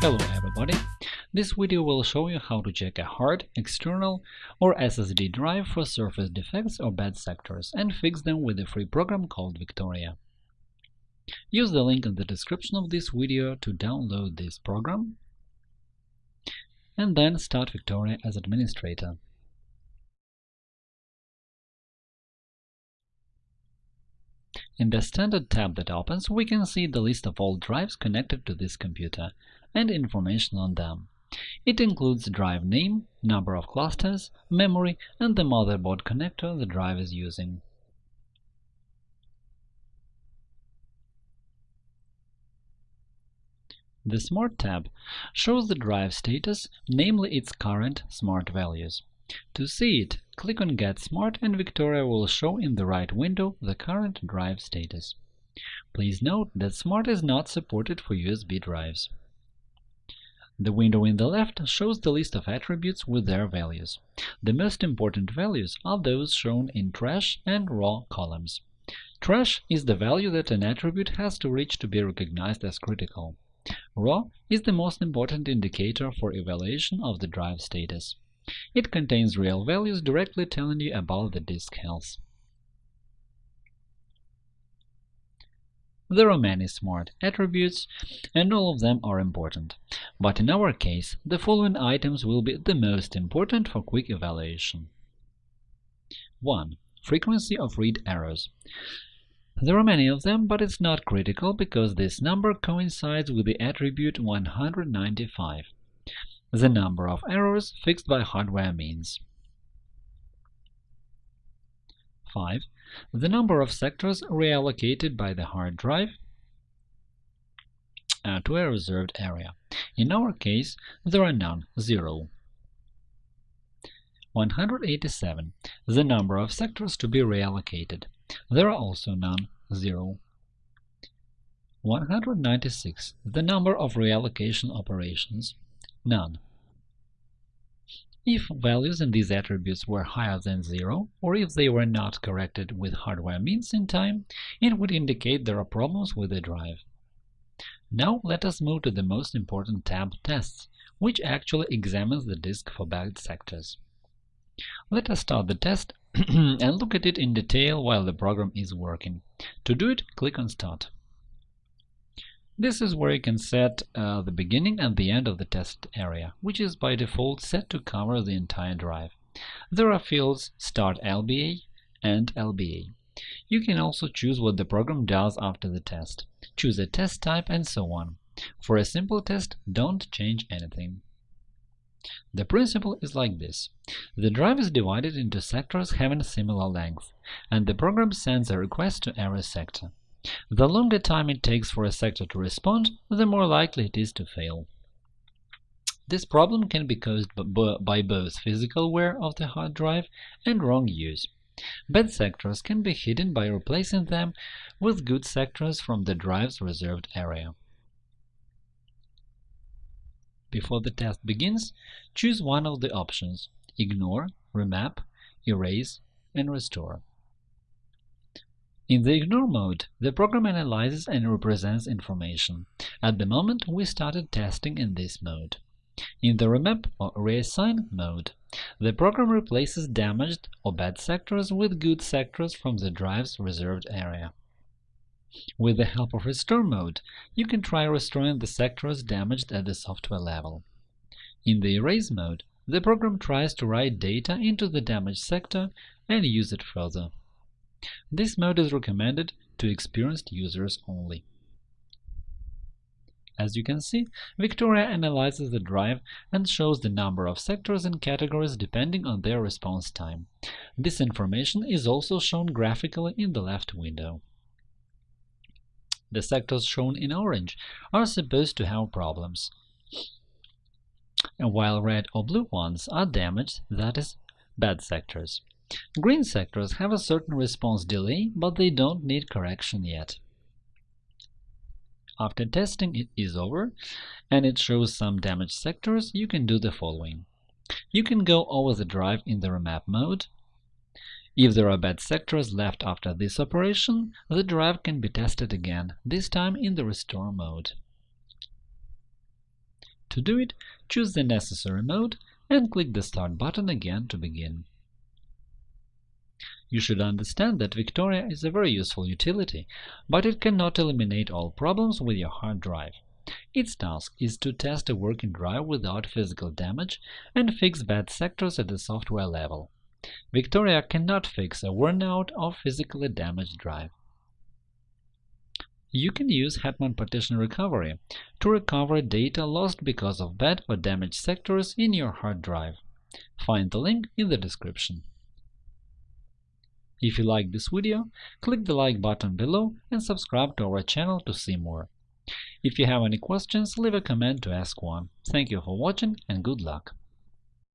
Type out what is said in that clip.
Hello everybody! This video will show you how to check a hard, external or SSD drive for surface defects or bad sectors and fix them with a free program called Victoria. Use the link in the description of this video to download this program and then start Victoria as administrator. In the Standard tab that opens, we can see the list of all drives connected to this computer and information on them. It includes drive name, number of clusters, memory, and the motherboard connector the drive is using. The Smart tab shows the drive status, namely its current smart values. To see it, click on Get Smart and Victoria will show in the right window the current drive status. Please note that Smart is not supported for USB drives. The window in the left shows the list of attributes with their values. The most important values are those shown in thresh and raw columns. Thresh is the value that an attribute has to reach to be recognized as critical. Raw is the most important indicator for evaluation of the drive status. It contains real values directly telling you about the disk health. There are many smart attributes, and all of them are important. But in our case, the following items will be the most important for quick evaluation. 1. Frequency of read errors. There are many of them, but it's not critical because this number coincides with the attribute 195 the number of errors fixed by hardware means. 5. The number of sectors reallocated by the hard drive uh, to a reserved area. In our case, there are none, 0. 187. The number of sectors to be reallocated. There are also none, 0. 196. The number of reallocation operations. None. If values in these attributes were higher than 0, or if they were not corrected with hardware means in time, it would indicate there are problems with the drive. Now let us move to the most important tab Tests, which actually examines the disk for bad sectors. Let us start the test and look at it in detail while the program is working. To do it, click on Start. This is where you can set uh, the beginning and the end of the test area, which is by default set to cover the entire drive. There are fields Start LBA and LBA. You can also choose what the program does after the test, choose a test type, and so on. For a simple test, don't change anything. The principle is like this. The drive is divided into sectors having similar length, and the program sends a request to every sector. The longer time it takes for a sector to respond, the more likely it is to fail. This problem can be caused by both physical wear of the hard drive and wrong use. Bad sectors can be hidden by replacing them with good sectors from the drive's reserved area. Before the test begins, choose one of the options – Ignore, Remap, Erase, and Restore. In the ignore mode, the program analyzes and represents information. At the moment, we started testing in this mode. In the remap or reassign mode, the program replaces damaged or bad sectors with good sectors from the drive's reserved area. With the help of restore mode, you can try restoring the sectors damaged at the software level. In the erase mode, the program tries to write data into the damaged sector and use it further. This mode is recommended to experienced users only. As you can see, Victoria analyzes the drive and shows the number of sectors and categories depending on their response time. This information is also shown graphically in the left window. The sectors shown in orange are supposed to have problems, while red or blue ones are damaged, that is, bad sectors. Green sectors have a certain response delay, but they don't need correction yet. After testing it is over and it shows some damaged sectors, you can do the following. You can go over the drive in the remap mode. If there are bad sectors left after this operation, the drive can be tested again, this time in the restore mode. To do it, choose the necessary mode and click the Start button again to begin. You should understand that Victoria is a very useful utility, but it cannot eliminate all problems with your hard drive. Its task is to test a working drive without physical damage and fix bad sectors at the software level. Victoria cannot fix a worn-out or physically damaged drive. You can use Hetman Partition Recovery to recover data lost because of bad or damaged sectors in your hard drive. Find the link in the description. If you like this video, click the like button below and subscribe to our channel to see more. If you have any questions, leave a comment to ask one. Thank you for watching and good luck!